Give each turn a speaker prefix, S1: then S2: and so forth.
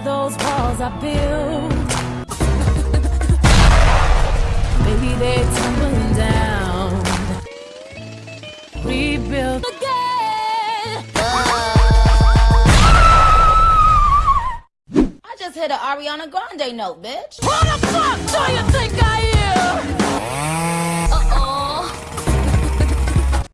S1: those walls I built. Maybe they're tumbling down. Rebuild again.
S2: I just hit an Ariana Grande note, bitch.
S1: What the fuck do you?